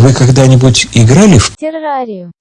Вы когда-нибудь играли в террарию.